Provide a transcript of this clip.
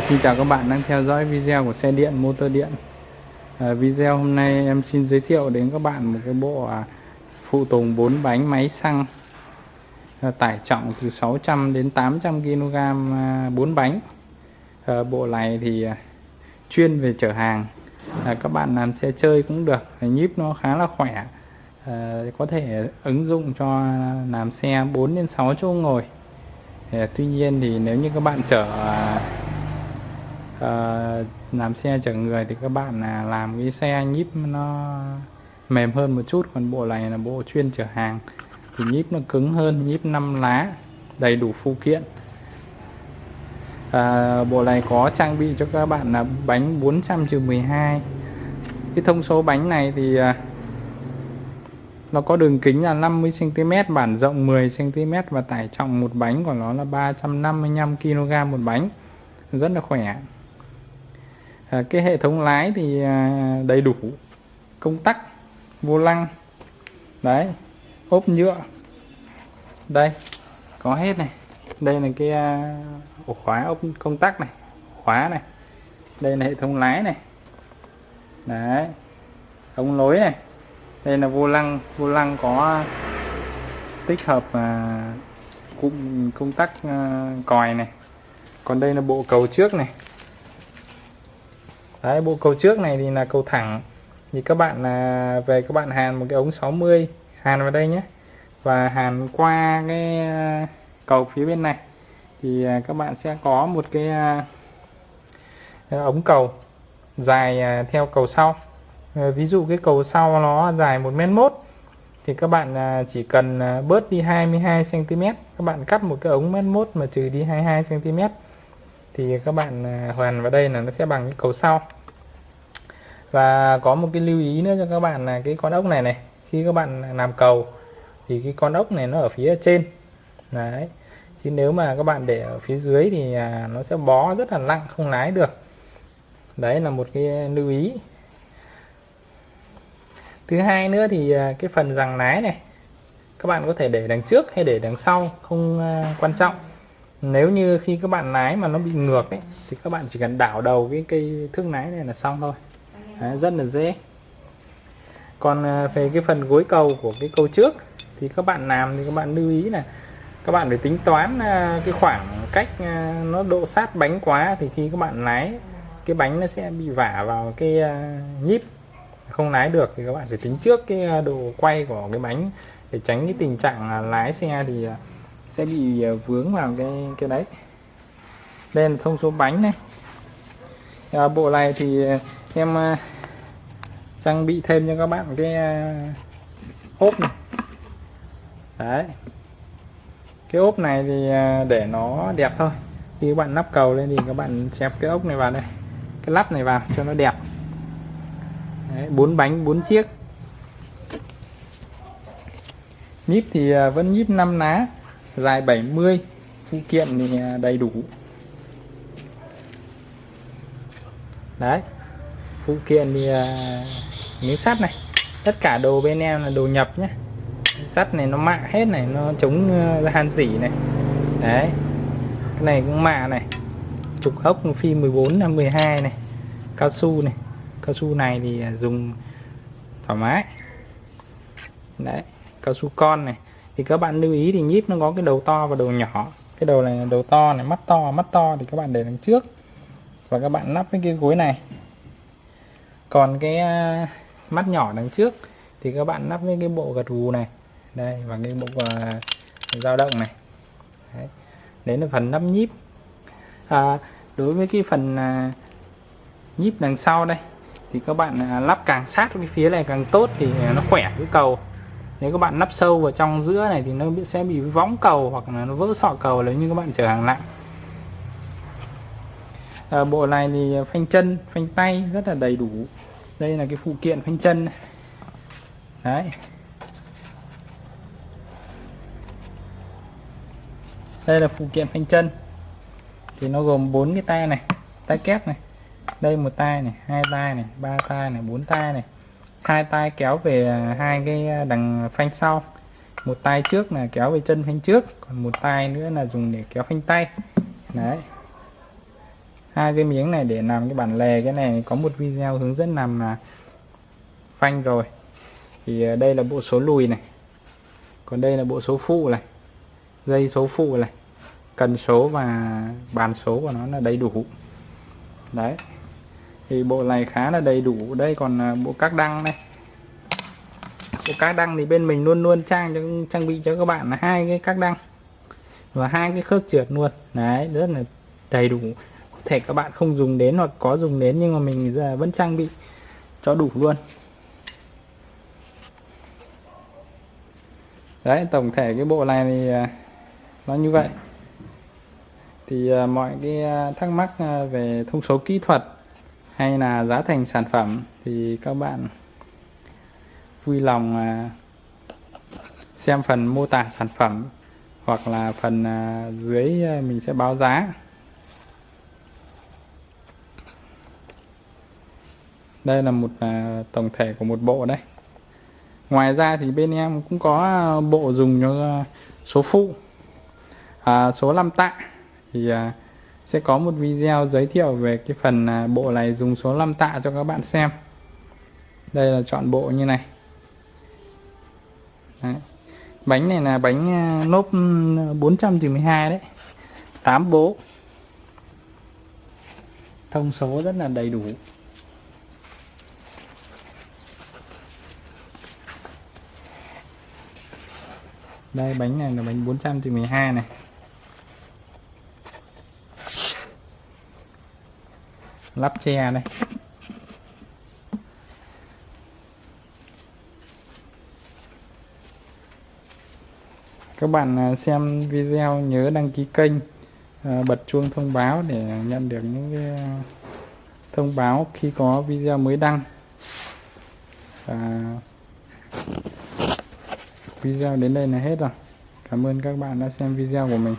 Xin chào các bạn đang theo dõi video của xe điện motor điện. À, Video hôm nay em xin giới thiệu đến các bạn một cái bộ à, phụ tùng 4 bánh máy xăng. À, tải trọng từ 600 đến 800 kg à, 4 bánh. À, Bộ này thì à, chuyên về chở hàng. À, Các bạn làm xe chơi cũng được à, nhíp nó khá là khỏe. À, Có thể ứng dụng cho làm xe 4 đến 6 chỗ ngồi. À, Tuy nhiên thì nếu như các bạn chở à, Ờ, làm xe chở người thì các bạn là làm cái xe nhíp nó mềm hơn một chút còn bộ này là bộ chuyên chở hàng. Thì nhíp nó cứng hơn nhíp 5 lá đầy đủ phụ kiện. À, bộ này có trang bị cho các bạn là bánh 400 12 cái thông số bánh này thì à, nó có đường kính là 50 cm bản rộng 10 cm và tải trọng một bánh của nó là 355 kg một bánh. Rất là khỏe à, cái hệ thống lái thì à, đầy đủ. Công tắc vô lăng đấy ốp nhựa. Đây có hết này. Đây là cái à, ổ khóa ốp công tắc này khóa này. Đây là hệ thống lái này. Đấy ống lối này. Đây là vô lăng vô lăng có tích hợp à, cụm công tắc à, còi này. Còn đây là bộ cầu trước này. Đấy, bộ cầu trước này thì là cầu thẳng. Thì các bạn là về các bạn hàn một cái ống 60 hàn vào đây nhé. Và hàn qua cái à, cầu phía bên này. Thì à, các bạn sẽ có một cái à, ống cầu dài theo cầu sau. Ví dụ cái cầu sau nó dài một mét mốt thì các bạn chỉ cần bớt đi 22 cm các bạn cắt một cái ống mét 1 mà trừ đi 22 cm thì các bạn à, hoàn vào đây là nó sẽ bằng cái cầu sau. Và có một cái lưu ý nữa cho các bạn là cái con ốc này này. Khi các bạn làm cầu thì cái con ốc này nó ở phía trên. Đấy. Chứ nếu mà các bạn để ở phía dưới thì à, nó sẽ bó rất là nặng, không lái được. Đấy là một cái lưu ý. Thứ hai nữa thì à, cái phần rằng lái này. Các bạn có thể để đằng trước hay để đằng sau, không quan trọng nếu như khi các bạn lái mà nó bị ngược ấy thì các bạn chỉ cần đảo đầu cái cây thước lái này là xong thôi. Đấy, rất là dễ. Còn à, về cái phần gối cầu của cái cầu trước thì các bạn làm thì các bạn lưu ý là các bạn phải tính toán à, cái khoảng cách à, nó độ sát bánh quá thì khi các bạn lái cái bánh nó sẽ bị vả vào cái nhíp. Không lái được thì các bạn phải tính trước cái độ quay của cái bánh để tránh cái tình trạng lái xe thì sẽ bị ờ, vướng vào cái cái đấy. Đây là thông số bánh này. À, bộ này thì ờ, em ờ, trang bị thêm cho các bạn cái ốp này. Đấy. Cái ốp này thì để nó đẹp thôi. Khi các bạn lắp cầu lên thì các bạn chép cái ốc này vào đây. Cái lắp này vào cho nó đẹp. Bốn bánh bốn chiếc. Nhíp thì vẫn nhíp 5 ná dài 70 phụ kiện thì à, đầy đủ. Đấy, phụ kiện thì à, miếng sắt này. Tất cả đồ bên em là đồ nhập nhé sắt này nó mạ hết này, nó chống à, han dỉ này. Đấy, cái này cũng mạ này. Trục ốc phi 14 là 12 này. Cao su này. Cao su này thì dùng thoải mái. Đấy, cao su con này thì các bạn lưu ý thì nhíp nó có cái đầu to và đầu nhỏ. Cái đầu này đầu to này mắt to mắt to thì các bạn để đằng trước. Và các bạn lắp cái cái gối này. Còn cái à, mắt nhỏ đằng trước thì các bạn lắp với cái bộ gật gù này. Đây và cái bộ uh, dao động này. Đấy. đấy là phần lắp nhíp. À, đối với cái phần uh, nhíp đằng sau đây thì các bạn uh, lắp càng sát cái phía này càng tốt thì nó khỏe cái cầu nếu các bạn lắp sâu vào trong giữa này thì nó sẽ bị võng cầu hoặc là nó vỡ sọ cầu nếu như các bạn chở hàng nặng à, ờ, bộ này thì phanh chân phanh tay rất là đầy đủ. Đây là cái phụ kiện phanh chân này. đấy. Đây là phụ kiện phanh chân. Thì nó gồm bốn cái tay này tay kép này. Đây một tay này hai tay này ba tay này bốn tay này hai tay kéo về hai cái đằng phanh sau. Một tay trước là kéo về chân phanh trước, còn một tay nữa là dùng để kéo phanh tay. Đấy. Hai cái miếng này để làm cái bản lề cái này, có một video hướng dẫn làm là phanh rồi. Thì ờ, đây là bộ số lùi này. Còn đây là bộ số phụ này. Dây số phụ này. Cần số và bàn số của nó là đầy đủ. Đấy thì bộ này khá là đầy đủ. Đây còn à, bộ các đăng này. Bộ các đăng thì bên mình luôn luôn trang cho, trang bị cho các bạn là hai cái các đăng và hai cái khớp trượt luôn. Đấy, rất là đầy đủ. Có thể các bạn không dùng đến hoặc có dùng đến nhưng mà mình giờ vẫn trang bị cho đủ luôn. Đấy, tổng thể cái bộ này thì à, nó như vậy. Thì à, mọi cái thắc mắc về thông số kỹ thuật hay là giá thành sản phẩm thì các bạn vui lòng à, xem phần mô tả sản phẩm hoặc là phần à, dưới à, mình sẽ báo giá. Đây là một tổng thể của một bộ đấy. Ngoài ra thì bên em cũng có bộ dùng cho số phụ. À, số 5 tạ thì sẽ có một video giới thiệu về cái phần à, bộ này dùng số 5 tạ cho các bạn xem. Đây là chọn bộ như này. Đấy. bánh này là bánh à, nốt ừ, 492 đấy. 8 bố. Thông số rất là đầy đủ. Đây bánh này là bánh 412 này. Lắp che đây. Các bạn à, xem video nhớ đăng ký kênh à, bật chuông thông báo để nhận được những cái à, thông báo khi có video mới đăng. Và video đến đây là hết rồi. Cảm ơn các bạn đã xem video của mình.